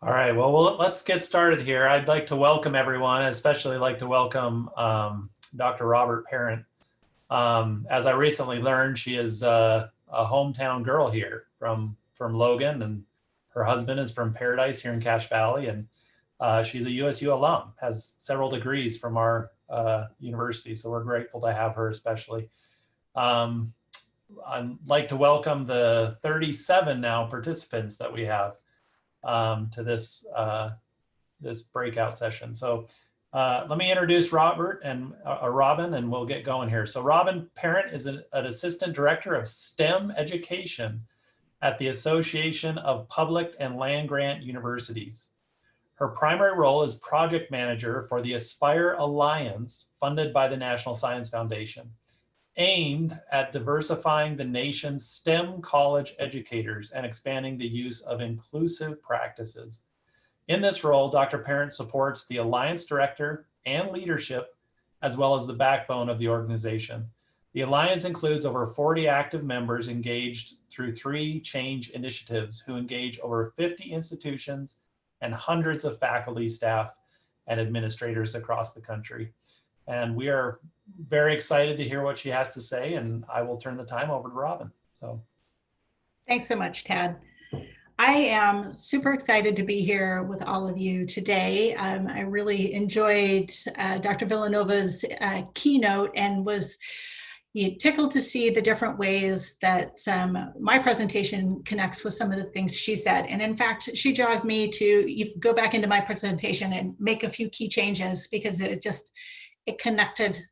All right, well, well, let's get started here. I'd like to welcome everyone, especially like to welcome um, Dr. Robert Parent. Um, as I recently learned, she is uh, a hometown girl here from, from Logan and her husband is from Paradise here in Cache Valley and uh, she's a USU alum, has several degrees from our uh, university. So we're grateful to have her especially. Um, I'd like to welcome the 37 now participants that we have um, to this uh, this breakout session. So uh, let me introduce Robert and uh, uh, Robin, and we'll get going here. So Robin Parent is an, an assistant director of STEM education at the Association of Public and Land Grant Universities. Her primary role is project manager for the Aspire Alliance funded by the National Science Foundation aimed at diversifying the nation's STEM college educators and expanding the use of inclusive practices. In this role, Dr. Parent supports the Alliance Director and leadership, as well as the backbone of the organization. The Alliance includes over 40 active members engaged through three change initiatives who engage over 50 institutions and hundreds of faculty, staff, and administrators across the country. And we are very excited to hear what she has to say and I will turn the time over to Robin. So thanks so much, Tad. I am super excited to be here with all of you today. Um, I really enjoyed uh, Dr. Villanova's uh, keynote and was tickled to see the different ways that um, my presentation connects with some of the things she said. And in fact, she jogged me to go back into my presentation and make a few key changes because it just, it connected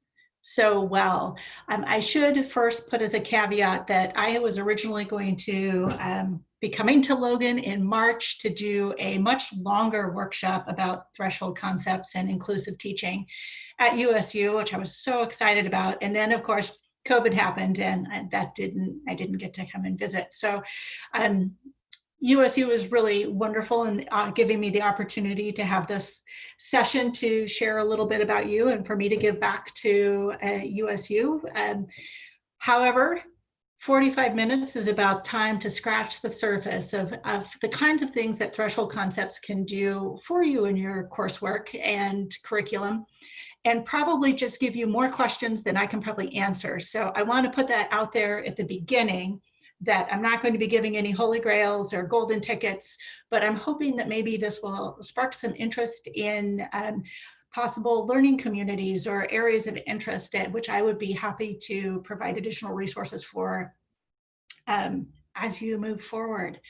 so well. Um, I should first put as a caveat that I was originally going to um, be coming to Logan in March to do a much longer workshop about threshold concepts and inclusive teaching at USU, which I was so excited about. And then of course, COVID happened and that didn't, I didn't get to come and visit. So um, USU was really wonderful in uh, giving me the opportunity to have this session to share a little bit about you and for me to give back to uh, USU. Um, however, 45 minutes is about time to scratch the surface of, of the kinds of things that threshold concepts can do for you in your coursework and curriculum and probably just give you more questions than I can probably answer. So I want to put that out there at the beginning that I'm not going to be giving any holy grails or golden tickets, but I'm hoping that maybe this will spark some interest in um, possible learning communities or areas of interest at which I would be happy to provide additional resources for um, as you move forward.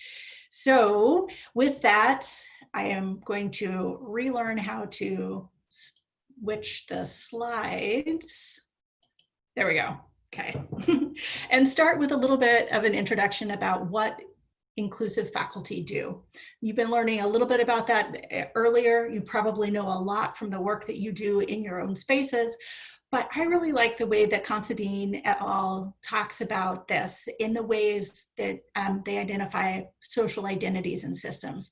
So with that, I am going to relearn how to switch the slides. There we go. Okay. and start with a little bit of an introduction about what inclusive faculty do. You've been learning a little bit about that eh, earlier. You probably know a lot from the work that you do in your own spaces, but I really like the way that Considine et al. talks about this in the ways that um, they identify social identities and systems.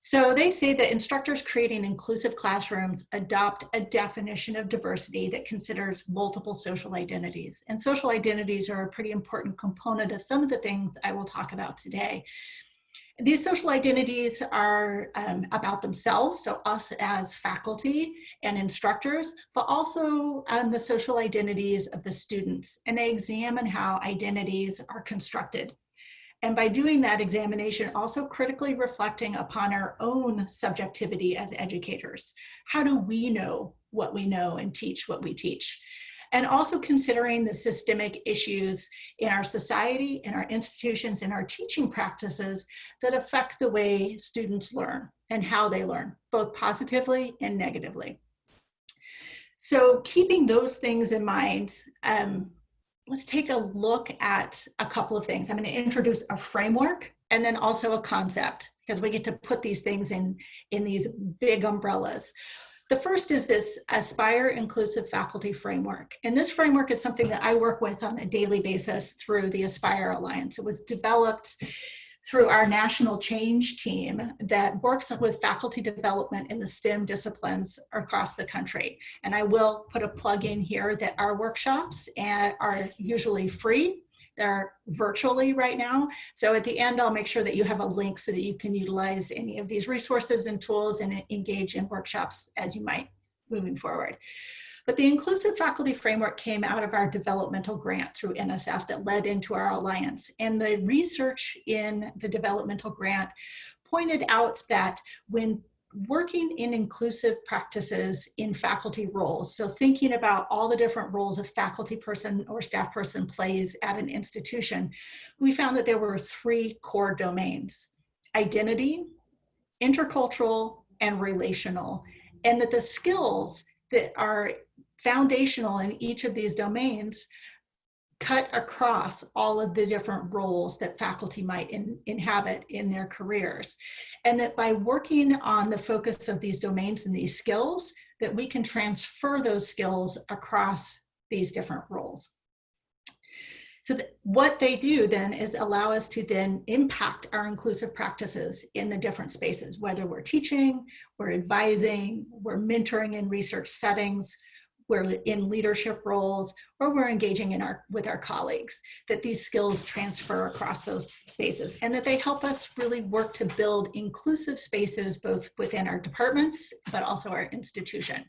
So they say that instructors creating inclusive classrooms adopt a definition of diversity that considers multiple social identities. And social identities are a pretty important component of some of the things I will talk about today. These social identities are um, about themselves, so us as faculty and instructors, but also um, the social identities of the students. And they examine how identities are constructed and by doing that examination, also critically reflecting upon our own subjectivity as educators. How do we know what we know and teach what we teach? And also considering the systemic issues in our society, in our institutions, in our teaching practices that affect the way students learn and how they learn, both positively and negatively. So keeping those things in mind, um, let's take a look at a couple of things. I'm going to introduce a framework and then also a concept because we get to put these things in, in these big umbrellas. The first is this Aspire Inclusive Faculty Framework. And this framework is something that I work with on a daily basis through the Aspire Alliance. It was developed through our national change team that works with faculty development in the STEM disciplines across the country. And I will put a plug in here that our workshops are usually free They're virtually right now. So at the end, I'll make sure that you have a link so that you can utilize any of these resources and tools and engage in workshops as you might moving forward. But the inclusive faculty framework came out of our developmental grant through NSF that led into our alliance. And the research in the developmental grant pointed out that when working in inclusive practices in faculty roles. So thinking about all the different roles a faculty person or staff person plays at an institution, we found that there were three core domains, identity, intercultural, and relational. And that the skills that are foundational in each of these domains cut across all of the different roles that faculty might in, inhabit in their careers. And that by working on the focus of these domains and these skills, that we can transfer those skills across these different roles. So what they do then is allow us to then impact our inclusive practices in the different spaces, whether we're teaching, we're advising, we're mentoring in research settings, we're in leadership roles, or we're engaging in our with our colleagues, that these skills transfer across those spaces and that they help us really work to build inclusive spaces both within our departments, but also our institution.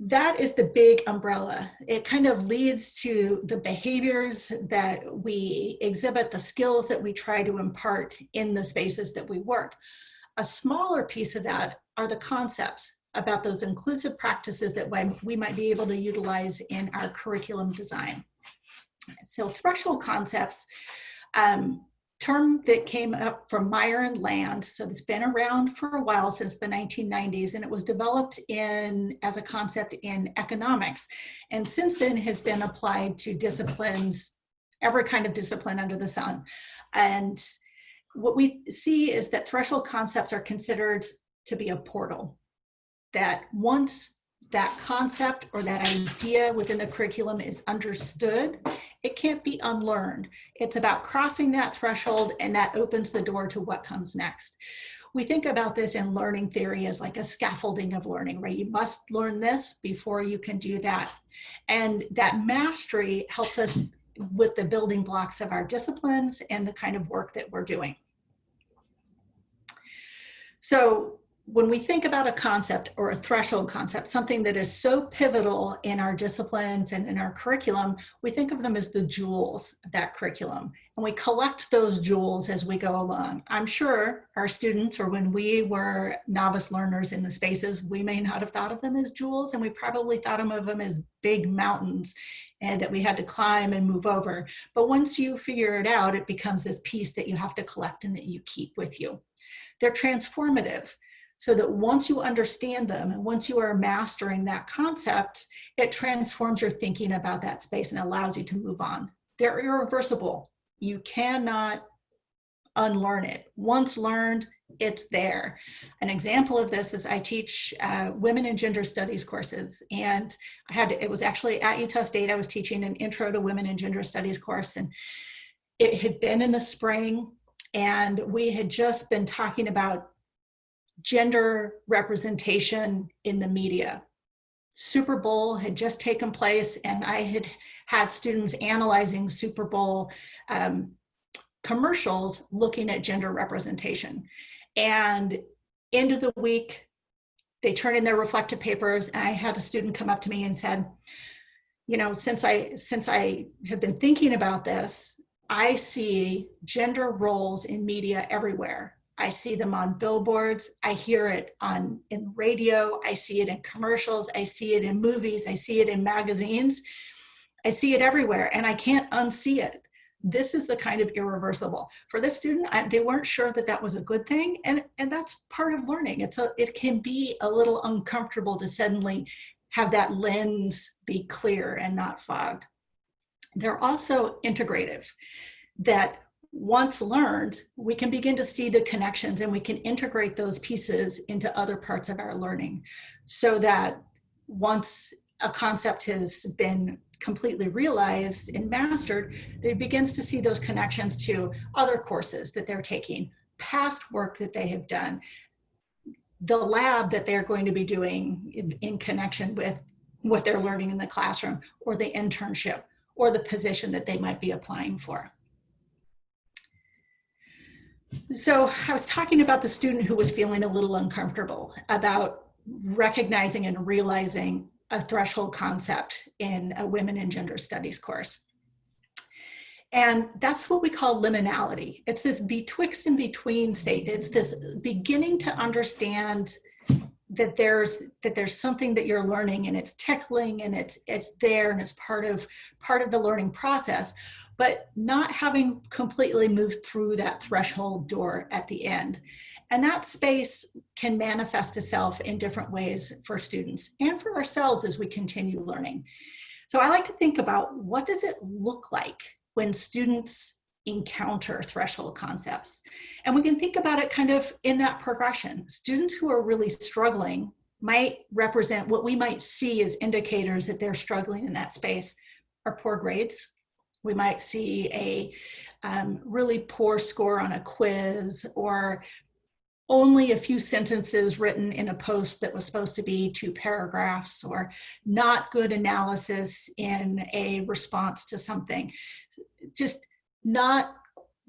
That is the big umbrella. It kind of leads to the behaviors that we exhibit, the skills that we try to impart in the spaces that we work. A smaller piece of that are the concepts about those inclusive practices that we might be able to utilize in our curriculum design. So threshold concepts, um, term that came up from Meyer and Land. So it's been around for a while since the 1990s and it was developed in as a concept in economics. And since then has been applied to disciplines, every kind of discipline under the sun. And what we see is that threshold concepts are considered to be a portal that once that concept or that idea within the curriculum is understood, it can't be unlearned. It's about crossing that threshold and that opens the door to what comes next. We think about this in learning theory as like a scaffolding of learning, right? You must learn this before you can do that. And that mastery helps us with the building blocks of our disciplines and the kind of work that we're doing. So when we think about a concept or a threshold concept, something that is so pivotal in our disciplines and in our curriculum, we think of them as the jewels of that curriculum. And we collect those jewels as we go along. I'm sure our students, or when we were novice learners in the spaces, we may not have thought of them as jewels, and we probably thought of them as big mountains and that we had to climb and move over. But once you figure it out, it becomes this piece that you have to collect and that you keep with you. They're transformative so that once you understand them and once you are mastering that concept, it transforms your thinking about that space and allows you to move on. They're irreversible. You cannot unlearn it. Once learned, it's there. An example of this is I teach uh, women and gender studies courses and I had, it was actually at Utah State, I was teaching an intro to women and gender studies course and it had been in the spring and we had just been talking about gender representation in the media. Super Bowl had just taken place and I had had students analyzing Super Bowl um, commercials looking at gender representation. And end of the week, they turned in their reflective papers and I had a student come up to me and said, you know, since I, since I have been thinking about this, I see gender roles in media everywhere. I see them on billboards. I hear it on in radio. I see it in commercials. I see it in movies. I see it in magazines. I see it everywhere and I can't unsee it. This is the kind of irreversible. For this student, I, they weren't sure that that was a good thing. And, and that's part of learning. It's a, it can be a little uncomfortable to suddenly have that lens be clear and not fogged. They're also integrative that once learned, we can begin to see the connections and we can integrate those pieces into other parts of our learning so that once a concept has been completely realized and mastered, they begins to see those connections to other courses that they're taking, past work that they have done, the lab that they're going to be doing in, in connection with what they're learning in the classroom or the internship or the position that they might be applying for. So I was talking about the student who was feeling a little uncomfortable about recognizing and realizing a threshold concept in a women and gender studies course. And that's what we call liminality. It's this betwixt and between state. It's this beginning to understand that there's that there's something that you're learning and it's tickling and it's it's there and it's part of part of the learning process but not having completely moved through that threshold door at the end and that space can manifest itself in different ways for students and for ourselves as we continue learning so i like to think about what does it look like when students encounter threshold concepts. And we can think about it kind of in that progression. Students who are really struggling might represent what we might see as indicators that they're struggling in that space are poor grades. We might see a um, really poor score on a quiz or only a few sentences written in a post that was supposed to be two paragraphs or not good analysis in a response to something. Just not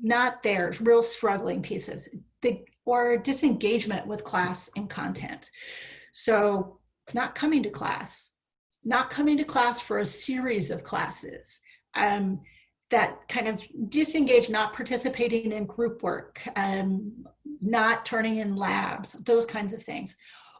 not there, real struggling pieces, the, or disengagement with class and content. So not coming to class, not coming to class for a series of classes, um, that kind of disengage, not participating in group work, um, not turning in labs, those kinds of things,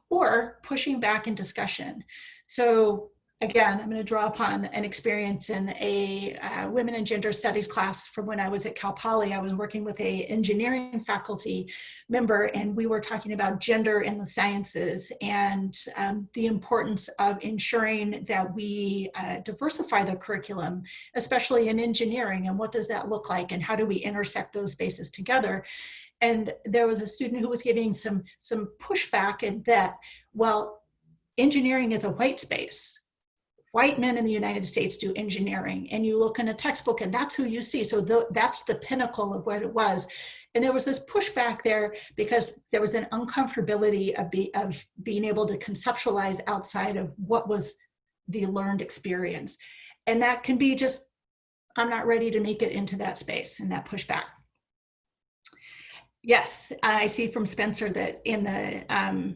or pushing back in discussion. So again, I'm going to draw upon an experience in a uh, women and gender studies class from when I was at Cal Poly. I was working with a engineering faculty member and we were talking about gender in the sciences and um, the importance of ensuring that we uh, diversify the curriculum, especially in engineering and what does that look like and how do we intersect those spaces together. And there was a student who was giving some, some pushback in that, well, engineering is a white space white men in the United States do engineering and you look in a textbook and that's who you see. So the, that's the pinnacle of what it was. And there was this pushback there because there was an uncomfortability of, be, of being able to conceptualize outside of what was the learned experience. And that can be just, I'm not ready to make it into that space and that pushback. Yes, I see from Spencer that in the, um,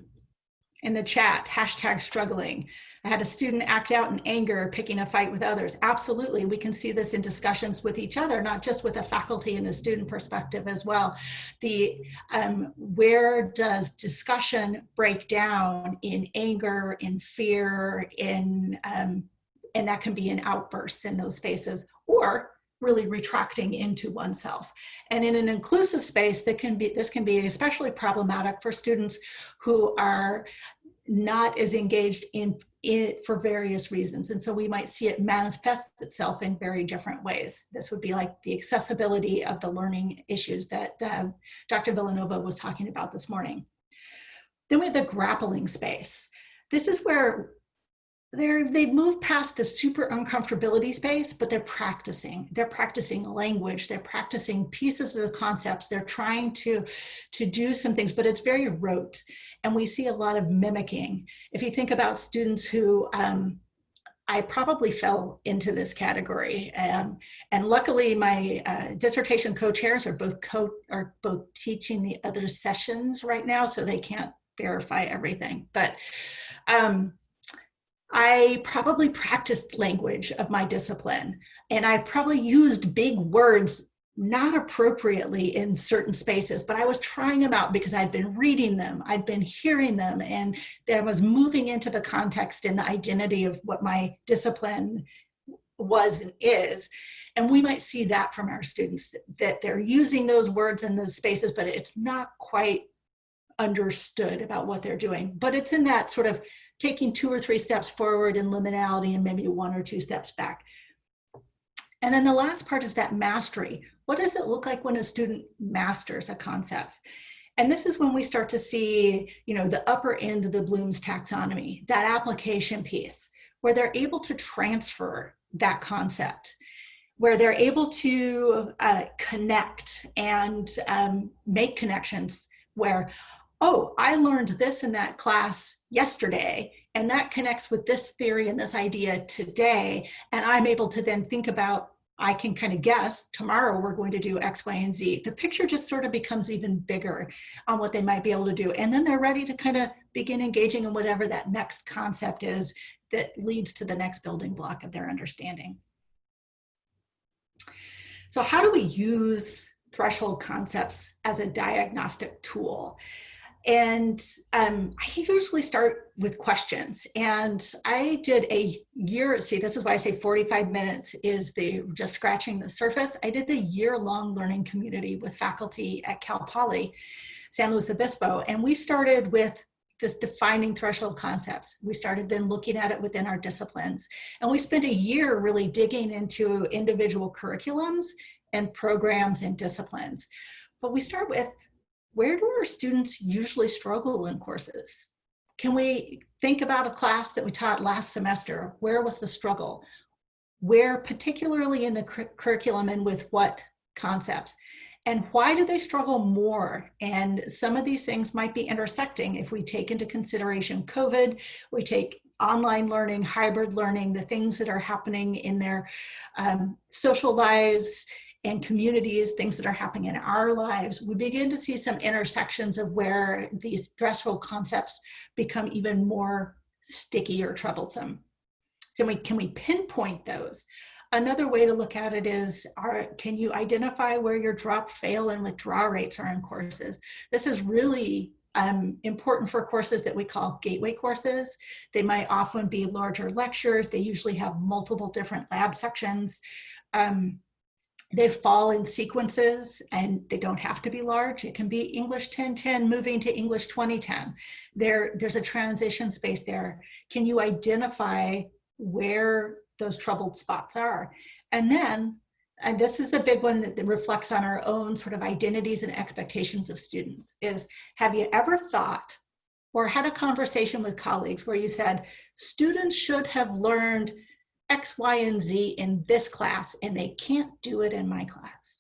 in the chat, hashtag struggling. I had a student act out in anger, picking a fight with others. Absolutely, we can see this in discussions with each other, not just with a faculty and a student perspective as well. The um, where does discussion break down in anger, in fear, in um, and that can be in outbursts in those spaces, or really retracting into oneself. And in an inclusive space, that can be this can be especially problematic for students who are not as engaged in it for various reasons. And so we might see it manifest itself in very different ways. This would be like the accessibility of the learning issues that uh, Dr. Villanova was talking about this morning. Then we have the grappling space. This is where they're, they've moved past the super uncomfortability space, but they're practicing. They're practicing language. They're practicing pieces of the concepts. They're trying to, to do some things, but it's very rote and we see a lot of mimicking. If you think about students who, um, I probably fell into this category. Um, and luckily my uh, dissertation co-chairs are both co are both teaching the other sessions right now, so they can't verify everything. But um, I probably practiced language of my discipline and I probably used big words not appropriately in certain spaces, but I was trying them out because I'd been reading them, I'd been hearing them, and there was moving into the context and the identity of what my discipline was and is. And we might see that from our students, that they're using those words in those spaces, but it's not quite understood about what they're doing. But it's in that sort of taking two or three steps forward in liminality and maybe one or two steps back. And then the last part is that mastery. What does it look like when a student masters a concept? And this is when we start to see, you know, the upper end of the Bloom's taxonomy, that application piece, where they're able to transfer that concept, where they're able to uh, connect and um, make connections where, oh, I learned this in that class yesterday, and that connects with this theory and this idea today. And I'm able to then think about, I can kind of guess tomorrow we're going to do X, Y, and Z. The picture just sort of becomes even bigger on what they might be able to do. And then they're ready to kind of begin engaging in whatever that next concept is that leads to the next building block of their understanding. So how do we use threshold concepts as a diagnostic tool? And um, I usually start with questions. And I did a year, see, this is why I say 45 minutes is the just scratching the surface. I did a year long learning community with faculty at Cal Poly, San Luis Obispo. And we started with this defining threshold concepts. We started then looking at it within our disciplines. And we spent a year really digging into individual curriculums and programs and disciplines. But we start with where do our students usually struggle in courses? Can we think about a class that we taught last semester? Where was the struggle? Where particularly in the cur curriculum and with what concepts? And why do they struggle more? And some of these things might be intersecting if we take into consideration COVID, we take online learning, hybrid learning, the things that are happening in their um, social lives, and communities, things that are happening in our lives, we begin to see some intersections of where these threshold concepts become even more sticky or troublesome. So we, can we pinpoint those? Another way to look at it is, are, can you identify where your drop, fail, and withdraw rates are in courses? This is really um, important for courses that we call gateway courses. They might often be larger lectures. They usually have multiple different lab sections. Um, they fall in sequences and they don't have to be large. It can be English 1010 moving to English 2010. There, there's a transition space there. Can you identify where those troubled spots are? And then, and this is the big one that reflects on our own sort of identities and expectations of students, is have you ever thought or had a conversation with colleagues where you said, students should have learned X, Y, and Z in this class and they can't do it in my class.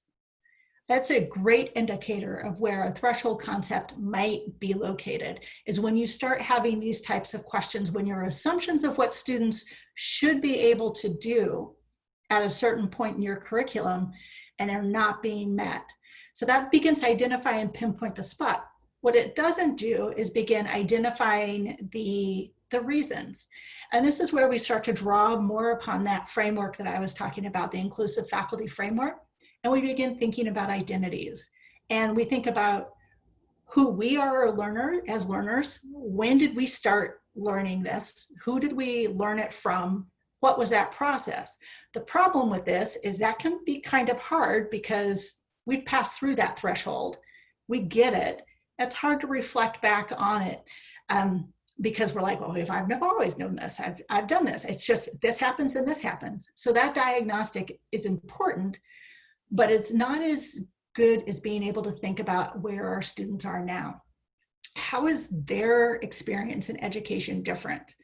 That's a great indicator of where a threshold concept might be located is when you start having these types of questions, when your assumptions of what students should be able to do at a certain point in your curriculum and they're not being met. So that begins to identify and pinpoint the spot. What it doesn't do is begin identifying the the reasons. And this is where we start to draw more upon that framework that I was talking about, the inclusive faculty framework. And we begin thinking about identities. And we think about who we are a learner as learners. When did we start learning this? Who did we learn it from? What was that process? The problem with this is that can be kind of hard because we've passed through that threshold. We get it. It's hard to reflect back on it. Um, because we're like, well, if I've never always known this, I've, I've done this. It's just this happens and this happens. So that diagnostic is important, but it's not as good as being able to think about where our students are now. How is their experience in education different?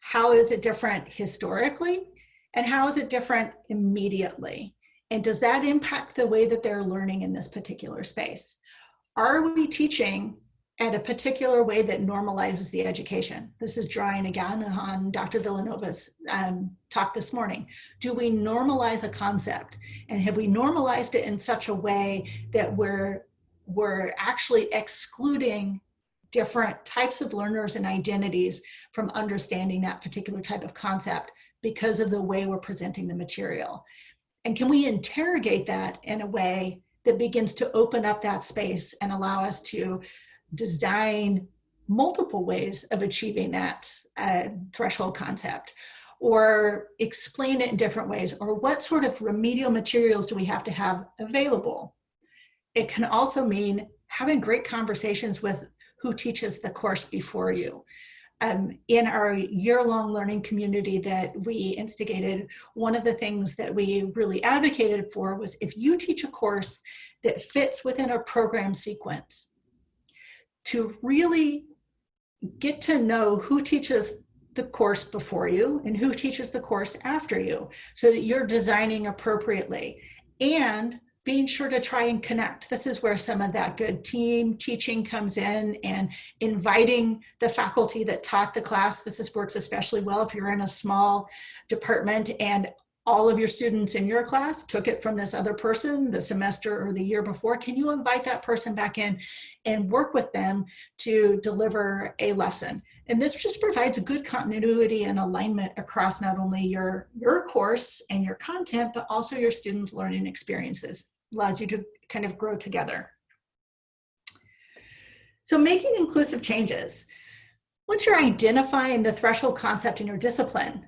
How is it different historically? And how is it different immediately? And does that impact the way that they're learning in this particular space? Are we teaching at a particular way that normalizes the education. This is drawing again on Dr. Villanova's um, talk this morning. Do we normalize a concept? And have we normalized it in such a way that we're, we're actually excluding different types of learners and identities from understanding that particular type of concept because of the way we're presenting the material? And can we interrogate that in a way that begins to open up that space and allow us to design multiple ways of achieving that uh, threshold concept or explain it in different ways or what sort of remedial materials do we have to have available. It can also mean having great conversations with who teaches the course before you. Um, in our year-long learning community that we instigated, one of the things that we really advocated for was if you teach a course that fits within a program sequence, to really get to know who teaches the course before you and who teaches the course after you so that you're designing appropriately. And being sure to try and connect. This is where some of that good team teaching comes in and inviting the faculty that taught the class. This works especially well if you're in a small department and all of your students in your class took it from this other person the semester or the year before. Can you invite that person back in and work with them to deliver a lesson? And this just provides a good continuity and alignment across not only your, your course and your content, but also your students' learning experiences. Allows you to kind of grow together. So making inclusive changes. Once you're identifying the threshold concept in your discipline,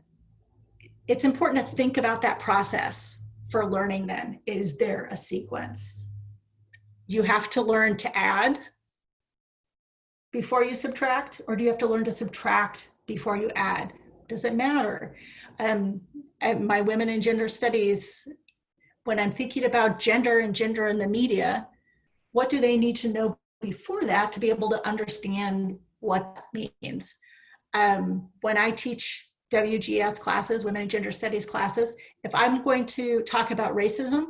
it's important to think about that process for learning then. Is there a sequence? You have to learn to add before you subtract, or do you have to learn to subtract before you add? Does it matter? Um, my women and gender studies, when I'm thinking about gender and gender in the media, what do they need to know before that to be able to understand what that means? Um, when I teach WGS classes, women and gender studies classes, if I'm going to talk about racism,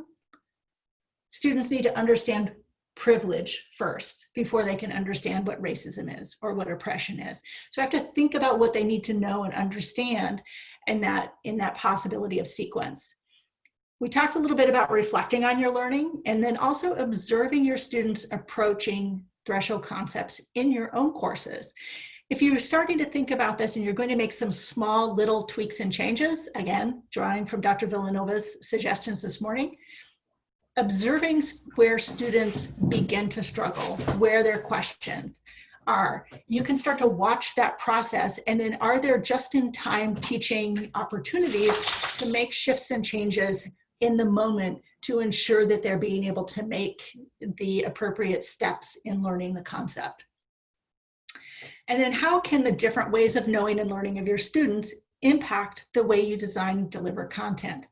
students need to understand privilege first before they can understand what racism is or what oppression is. So I have to think about what they need to know and understand in that, in that possibility of sequence. We talked a little bit about reflecting on your learning and then also observing your students approaching threshold concepts in your own courses. If you're starting to think about this and you're going to make some small little tweaks and changes, again, drawing from Dr. Villanova's suggestions this morning, observing where students begin to struggle, where their questions are. You can start to watch that process and then are there just-in-time teaching opportunities to make shifts and changes in the moment to ensure that they're being able to make the appropriate steps in learning the concept. And then how can the different ways of knowing and learning of your students impact the way you design and deliver content?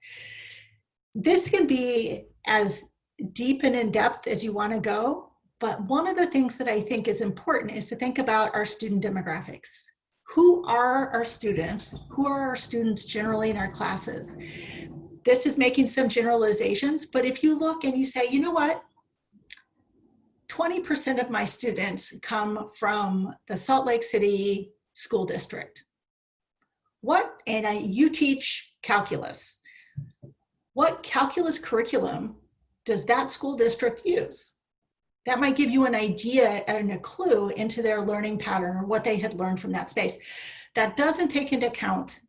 This can be as deep and in depth as you want to go. But one of the things that I think is important is to think about our student demographics. Who are our students? Who are our students generally in our classes? This is making some generalizations, but if you look and you say, you know what, 20% of my students come from the Salt Lake City School District. What, and I, you teach calculus what calculus curriculum does that school district use? That might give you an idea and a clue into their learning pattern or what they had learned from that space. That doesn't take into account,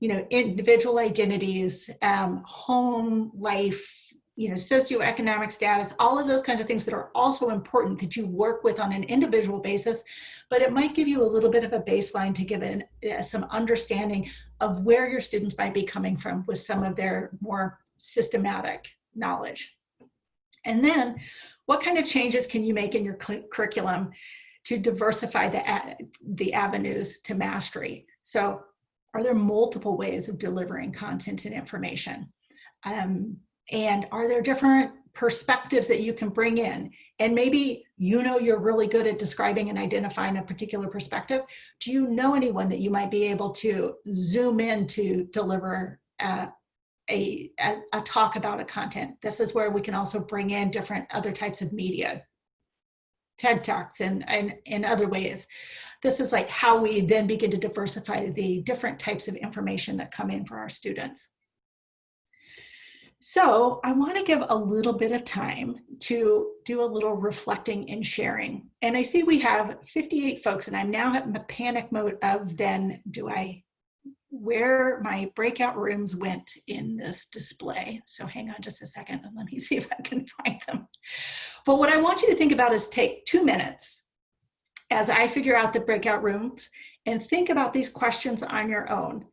you know, individual identities, um, home life, you know, socioeconomic status, all of those kinds of things that are also important that you work with on an individual basis, but it might give you a little bit of a baseline to give in uh, some understanding of where your students might be coming from with some of their more systematic knowledge. And then what kind of changes can you make in your curriculum to diversify the, the avenues to mastery? So are there multiple ways of delivering content and information? Um, and are there different perspectives that you can bring in? And maybe you know you're really good at describing and identifying a particular perspective. Do you know anyone that you might be able to zoom in to deliver a, a, a talk about a content. This is where we can also bring in different other types of media, TED Talks and, and in other ways. This is like how we then begin to diversify the different types of information that come in for our students. So I want to give a little bit of time to do a little reflecting and sharing. And I see we have 58 folks and I'm now in the panic mode of then do I where my breakout rooms went in this display. So hang on just a second and let me see if I can find them. But what I want you to think about is take two minutes as I figure out the breakout rooms and think about these questions on your own.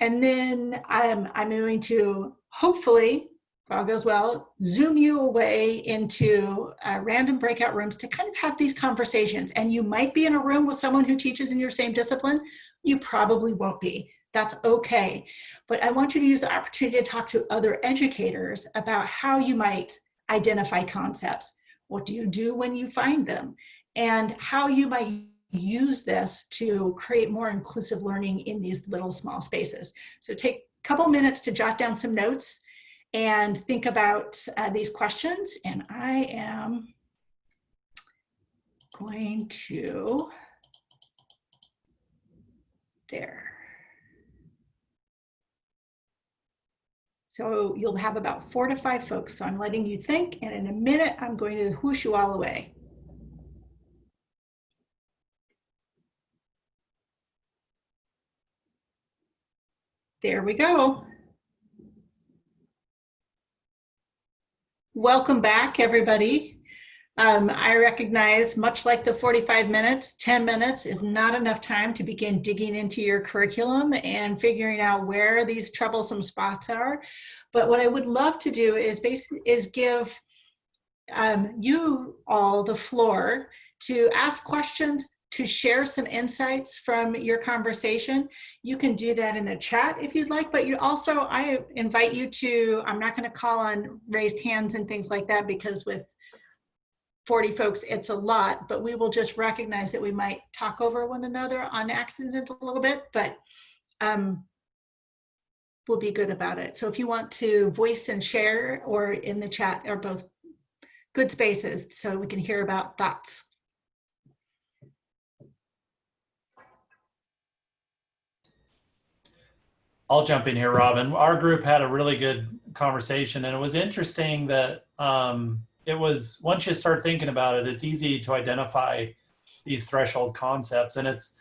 And then I'm, I'm going to hopefully, all goes well, zoom you away into uh, random breakout rooms to kind of have these conversations. And you might be in a room with someone who teaches in your same discipline. You probably won't be that's okay. But I want you to use the opportunity to talk to other educators about how you might identify concepts. What do you do when you find them? And how you might use this to create more inclusive learning in these little small spaces. So take a couple minutes to jot down some notes and think about uh, these questions. And I am going to, there. So you'll have about four to five folks. So I'm letting you think, and in a minute, I'm going to whoosh you all away. There we go. Welcome back, everybody. Um, I recognize, much like the 45 minutes, 10 minutes is not enough time to begin digging into your curriculum and figuring out where these troublesome spots are. But what I would love to do is basically is give um, you all the floor to ask questions to share some insights from your conversation. You can do that in the chat if you'd like, but you also, I invite you to, I'm not gonna call on raised hands and things like that because with 40 folks, it's a lot, but we will just recognize that we might talk over one another on accident a little bit, but um, we'll be good about it. So if you want to voice and share or in the chat are both good spaces so we can hear about thoughts. I'll jump in here, Robin. Our group had a really good conversation, and it was interesting that um, it was once you start thinking about it, it's easy to identify these threshold concepts, and it's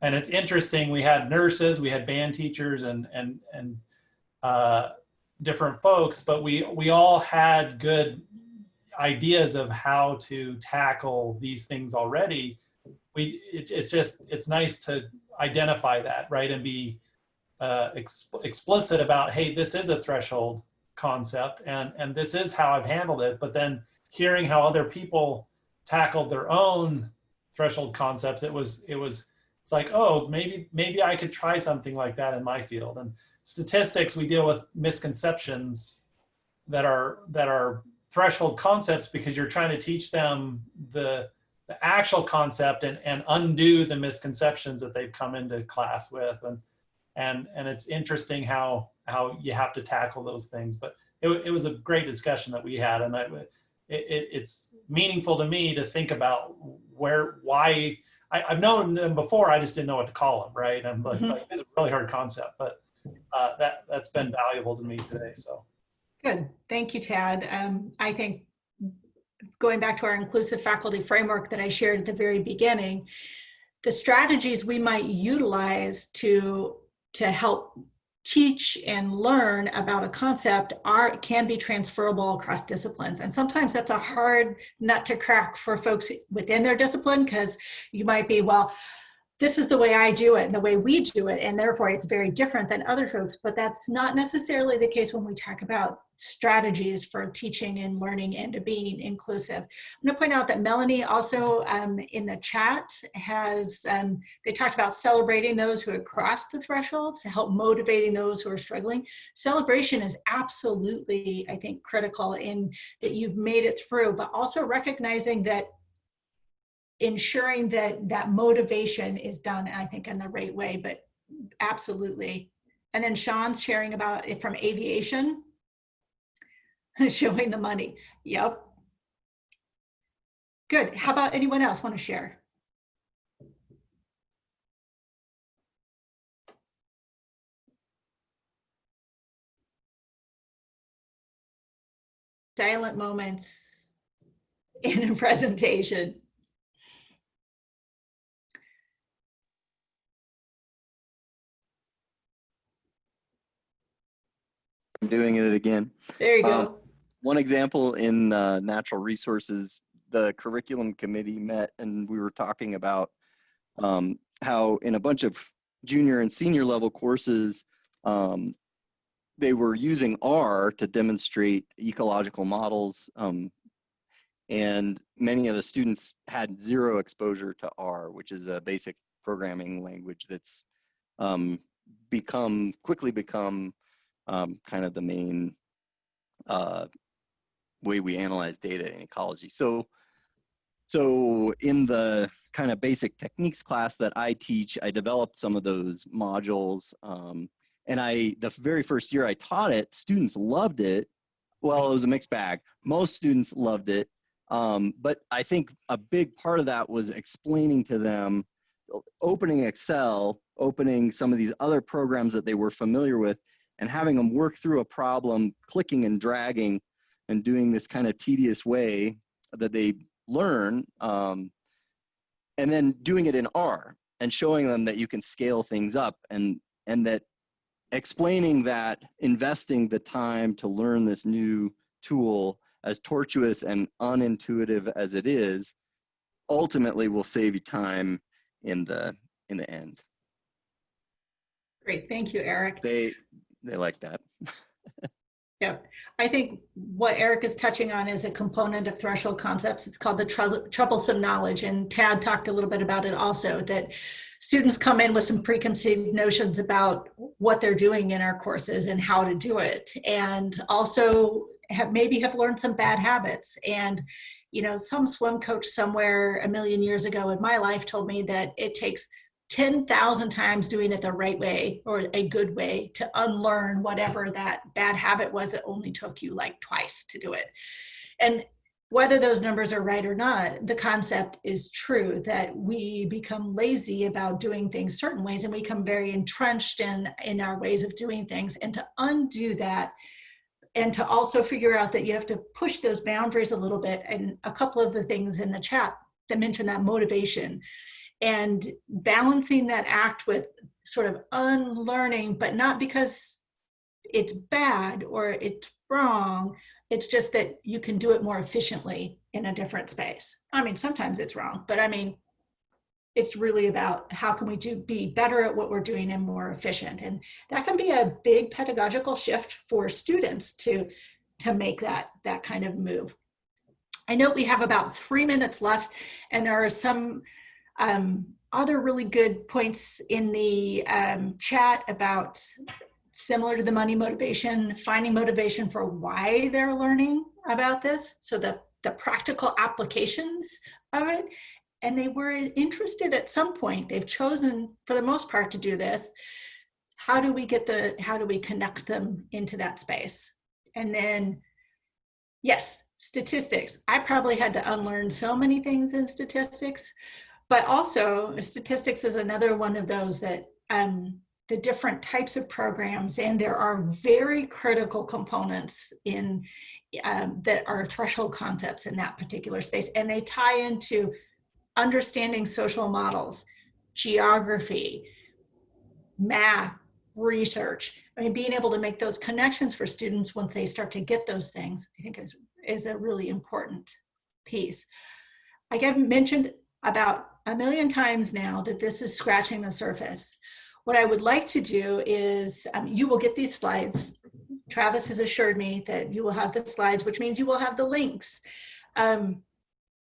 and it's interesting. We had nurses, we had band teachers, and and and uh, different folks, but we we all had good ideas of how to tackle these things already. We it, it's just it's nice to identify that right and be uh, exp explicit about, hey, this is a threshold concept and, and this is how I've handled it. But then hearing how other people tackled their own threshold concepts, it was, it was, it's like, oh, maybe, maybe I could try something like that in my field. And statistics, we deal with misconceptions that are, that are threshold concepts because you're trying to teach them the, the actual concept and, and undo the misconceptions that they've come into class with. And, and and it's interesting how how you have to tackle those things. But it, it was a great discussion that we had, and I, it, it, it's meaningful to me to think about where why I, have known them before. I just didn't know what to call them, right? And it's mm-hmm. like it's a really hard concept, but uh, that that's been valuable to me today. So good, thank you, Tad. Um, I think going back to our inclusive faculty framework that I shared at the very beginning, the strategies we might utilize to to help teach and learn about a concept are can be transferable across disciplines. And sometimes that's a hard nut to crack for folks within their discipline because you might be well this is the way I do it and the way we do it, and therefore it's very different than other folks, but that's not necessarily the case when we talk about strategies for teaching and learning and being inclusive. I'm gonna point out that Melanie also um, in the chat has, um, they talked about celebrating those who have crossed the thresholds to help motivating those who are struggling. Celebration is absolutely, I think, critical in that you've made it through, but also recognizing that ensuring that that motivation is done, I think, in the right way, but absolutely. And then Sean's sharing about it from aviation, showing the money. Yep. Good. How about anyone else want to share? Silent moments in a presentation. Doing it again. There you go. Uh, one example in uh, natural resources, the curriculum committee met and we were talking about um, how in a bunch of junior and senior level courses, um, they were using R to demonstrate ecological models. Um, and many of the students had zero exposure to R, which is a basic programming language that's um, become quickly become um, kind of the main uh, way we analyze data in ecology. So, so in the kind of basic techniques class that I teach, I developed some of those modules. Um, and I, the very first year I taught it, students loved it well, it was a mixed bag. Most students loved it. Um, but I think a big part of that was explaining to them, opening Excel, opening some of these other programs that they were familiar with, and having them work through a problem, clicking and dragging, and doing this kind of tedious way that they learn, um, and then doing it in R and showing them that you can scale things up and and that explaining that investing the time to learn this new tool as tortuous and unintuitive as it is ultimately will save you time in the in the end Great, thank you, Eric. they they like that Yeah, I think what Eric is touching on is a component of threshold concepts. It's called the trou- troublesome knowledge. And Tad talked a little bit about it also, that students come in with some preconceived notions about what they're doing in our courses and how to do it. And also have maybe have learned some bad habits. And, you know, some swim coach somewhere a million years ago in my life told me that it takes 10,000 times doing it the right way or a good way to unlearn whatever that bad habit was that only took you like twice to do it. And whether those numbers are right or not, the concept is true that we become lazy about doing things certain ways and we become very entrenched in, in our ways of doing things. And to undo that, and to also figure out that you have to push those boundaries a little bit. And a couple of the things in the chat that mentioned that motivation and balancing that act with sort of unlearning, but not because it's bad or it's wrong. It's just that you can do it more efficiently in a different space. I mean, sometimes it's wrong, but I mean, it's really about how can we do be better at what we're doing and more efficient. And that can be a big pedagogical shift for students to, to make that, that kind of move. I know we have about three minutes left and there are some um, other really good points in the um, chat about similar to the money motivation, finding motivation for why they're learning about this. So the, the practical applications of it. And they were interested at some point, they've chosen for the most part to do this. How do we get the, how do we connect them into that space? And then, yes, statistics. I probably had to unlearn so many things in statistics, but also statistics is another one of those that um, the different types of programs and there are very critical components in um, that are threshold concepts in that particular space and they tie into understanding social models geography math research. I mean being able to make those connections for students once they start to get those things i think is is a really important piece. I get mentioned about a million times now that this is scratching the surface. What I would like to do is, um, you will get these slides. Travis has assured me that you will have the slides, which means you will have the links. Um,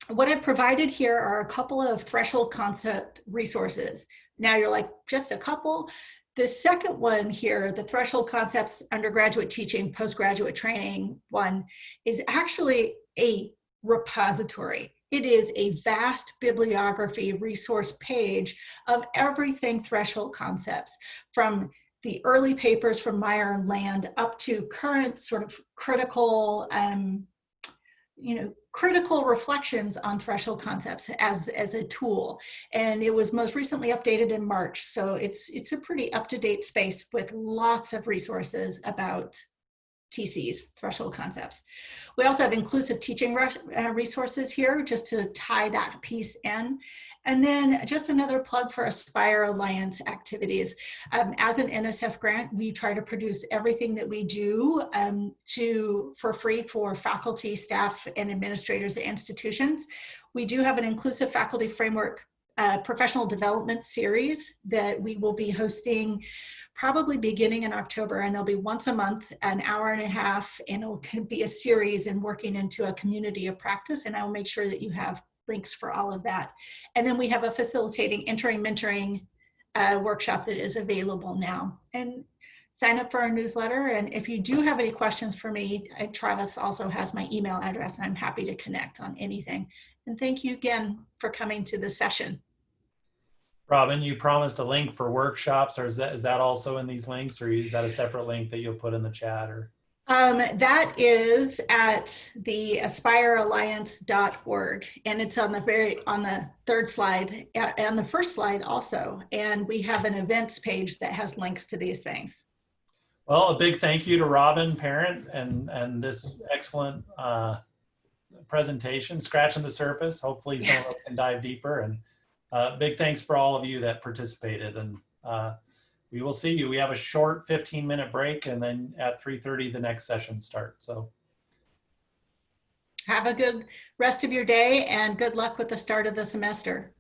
what I've provided here are a couple of threshold concept resources. Now you're like, just a couple? The second one here, the threshold concepts undergraduate teaching, postgraduate training one, is actually a repository. It is a vast bibliography resource page of everything threshold concepts from the early papers from Meyer and Land up to current sort of critical, um, you know, critical reflections on threshold concepts as, as a tool. And it was most recently updated in March. So it's, it's a pretty up-to-date space with lots of resources about TCs, threshold concepts. We also have inclusive teaching uh, resources here just to tie that piece in. And then just another plug for Aspire Alliance activities. Um, as an NSF grant, we try to produce everything that we do um, to for free for faculty, staff, and administrators at institutions. We do have an inclusive faculty framework uh, professional development series that we will be hosting probably beginning in October and they'll be once a month, an hour and a half, and it'll be a series and working into a community of practice. And I will make sure that you have links for all of that. And then we have a facilitating entering mentoring uh, workshop that is available now. And sign up for our newsletter. And if you do have any questions for me, uh, Travis also has my email address and I'm happy to connect on anything. And thank you again for coming to the session. Robin, you promised a link for workshops, or is that is that also in these links, or is that a separate link that you'll put in the chat? Or Um, that is at the aspirealliance.org and it's on the very on the third slide and the first slide also and we have an events page that has links to these things Well, a big thank you to Robin Parent and, and this excellent uh, presentation, scratching the surface. Hopefully some of us can dive deeper and uh, big thanks for all of you that participated and uh, we will see you. We have a short 15 minute break and then at 3.30 the next session starts. So have a good rest of your day and good luck with the start of the semester